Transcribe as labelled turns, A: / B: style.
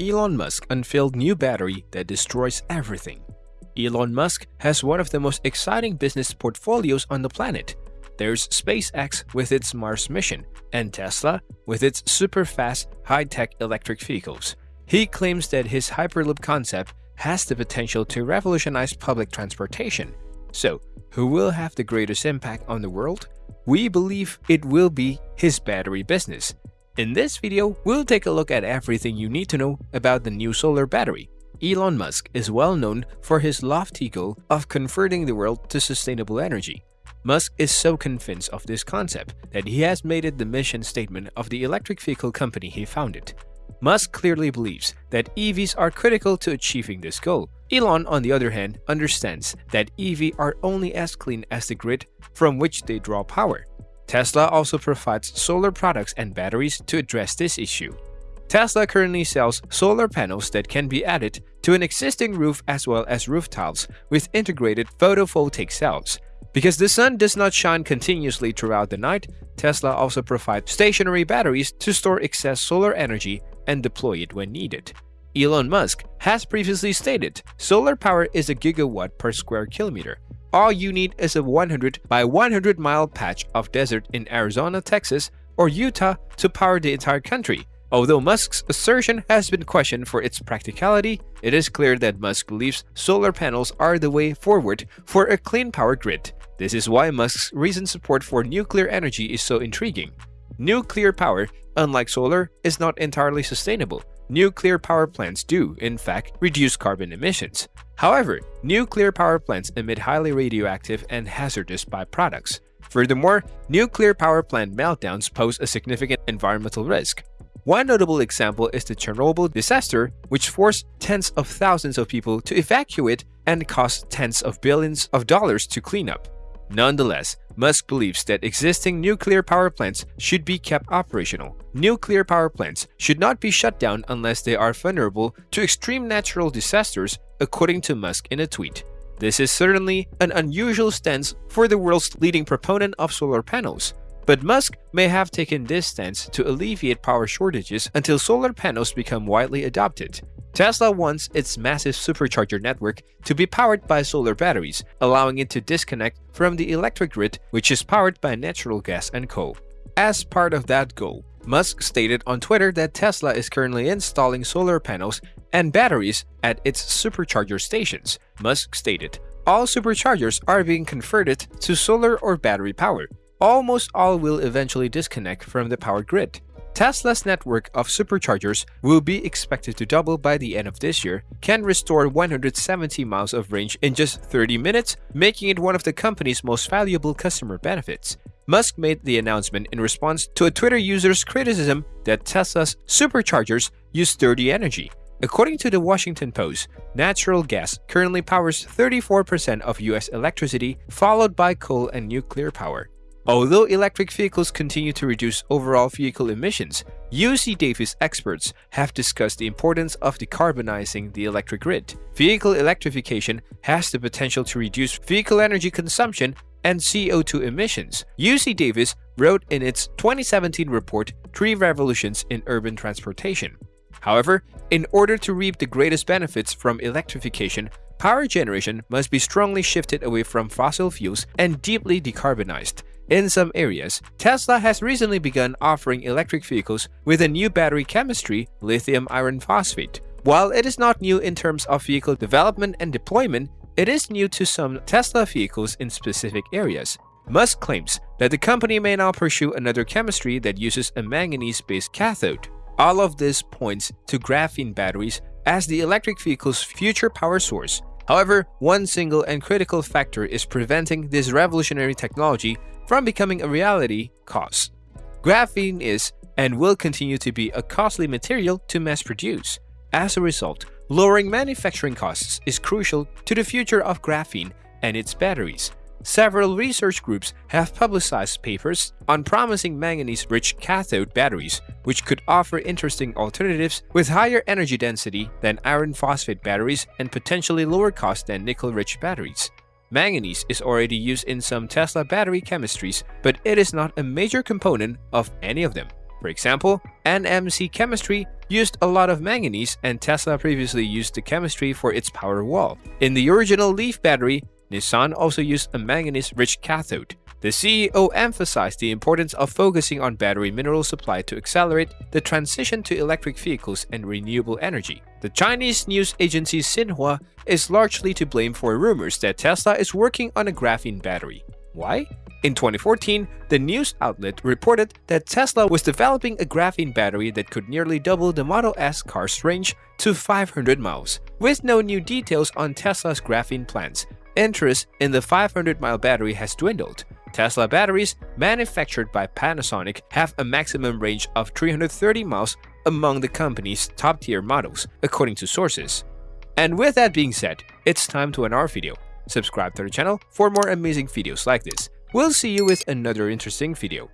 A: Elon Musk unveiled new battery that destroys everything. Elon Musk has one of the most exciting business portfolios on the planet. There's SpaceX with its Mars mission, and Tesla with its super-fast, high-tech electric vehicles. He claims that his Hyperloop concept has the potential to revolutionize public transportation. So, who will have the greatest impact on the world? We believe it will be his battery business. In this video, we'll take a look at everything you need to know about the new solar battery. Elon Musk is well known for his lofty goal of converting the world to sustainable energy. Musk is so convinced of this concept that he has made it the mission statement of the electric vehicle company he founded. Musk clearly believes that EVs are critical to achieving this goal. Elon, on the other hand, understands that EVs are only as clean as the grid from which they draw power. Tesla also provides solar products and batteries to address this issue. Tesla currently sells solar panels that can be added to an existing roof as well as roof tiles with integrated photovoltaic cells. Because the sun does not shine continuously throughout the night, Tesla also provides stationary batteries to store excess solar energy and deploy it when needed. Elon Musk has previously stated solar power is a gigawatt per square kilometer, all you need is a 100 by 100 mile patch of desert in Arizona, Texas, or Utah to power the entire country. Although Musk's assertion has been questioned for its practicality, it is clear that Musk believes solar panels are the way forward for a clean power grid. This is why Musk's recent support for nuclear energy is so intriguing. Nuclear power, unlike solar, is not entirely sustainable. Nuclear power plants do, in fact, reduce carbon emissions. However, nuclear power plants emit highly radioactive and hazardous byproducts. Furthermore, nuclear power plant meltdowns pose a significant environmental risk. One notable example is the Chernobyl disaster, which forced tens of thousands of people to evacuate and cost tens of billions of dollars to clean up. Nonetheless, Musk believes that existing nuclear power plants should be kept operational. Nuclear power plants should not be shut down unless they are vulnerable to extreme natural disasters, according to Musk in a tweet. This is certainly an unusual stance for the world's leading proponent of solar panels. But Musk may have taken this stance to alleviate power shortages until solar panels become widely adopted. Tesla wants its massive supercharger network to be powered by solar batteries, allowing it to disconnect from the electric grid, which is powered by natural gas and coal. As part of that goal, Musk stated on Twitter that Tesla is currently installing solar panels and batteries at its supercharger stations. Musk stated, All superchargers are being converted to solar or battery power. Almost all will eventually disconnect from the power grid. Tesla's network of superchargers will be expected to double by the end of this year, can restore 170 miles of range in just 30 minutes, making it one of the company's most valuable customer benefits. Musk made the announcement in response to a Twitter user's criticism that Tesla's superchargers use dirty energy. According to the Washington Post, natural gas currently powers 34% of US electricity, followed by coal and nuclear power. Although electric vehicles continue to reduce overall vehicle emissions, UC Davis experts have discussed the importance of decarbonizing the electric grid. Vehicle electrification has the potential to reduce vehicle energy consumption and CO2 emissions. UC Davis wrote in its 2017 report, Three Revolutions in Urban Transportation. However, in order to reap the greatest benefits from electrification, power generation must be strongly shifted away from fossil fuels and deeply decarbonized. In some areas, Tesla has recently begun offering electric vehicles with a new battery chemistry, lithium iron phosphate. While it is not new in terms of vehicle development and deployment, it is new to some Tesla vehicles in specific areas. Musk claims that the company may now pursue another chemistry that uses a manganese-based cathode. All of this points to graphene batteries as the electric vehicle's future power source. However, one single and critical factor is preventing this revolutionary technology from becoming a reality cost. Graphene is and will continue to be a costly material to mass produce. As a result, lowering manufacturing costs is crucial to the future of graphene and its batteries. Several research groups have publicized papers on promising manganese-rich cathode batteries, which could offer interesting alternatives with higher energy density than iron phosphate batteries and potentially lower cost than nickel-rich batteries. Manganese is already used in some Tesla battery chemistries, but it is not a major component of any of them. For example, NMC chemistry used a lot of manganese and Tesla previously used the chemistry for its Powerwall. In the original Leaf battery, Nissan also used a manganese-rich cathode. The CEO emphasized the importance of focusing on battery mineral supply to accelerate the transition to electric vehicles and renewable energy. The Chinese news agency Xinhua is largely to blame for rumors that Tesla is working on a graphene battery. Why? In 2014, the news outlet reported that Tesla was developing a graphene battery that could nearly double the Model S car's range to 500 miles. With no new details on Tesla's graphene plans, interest in the 500-mile battery has dwindled. Tesla batteries, manufactured by Panasonic, have a maximum range of 330 miles among the company's top-tier models, according to sources. And with that being said, it's time to end our video. Subscribe to the channel for more amazing videos like this. We'll see you with another interesting video.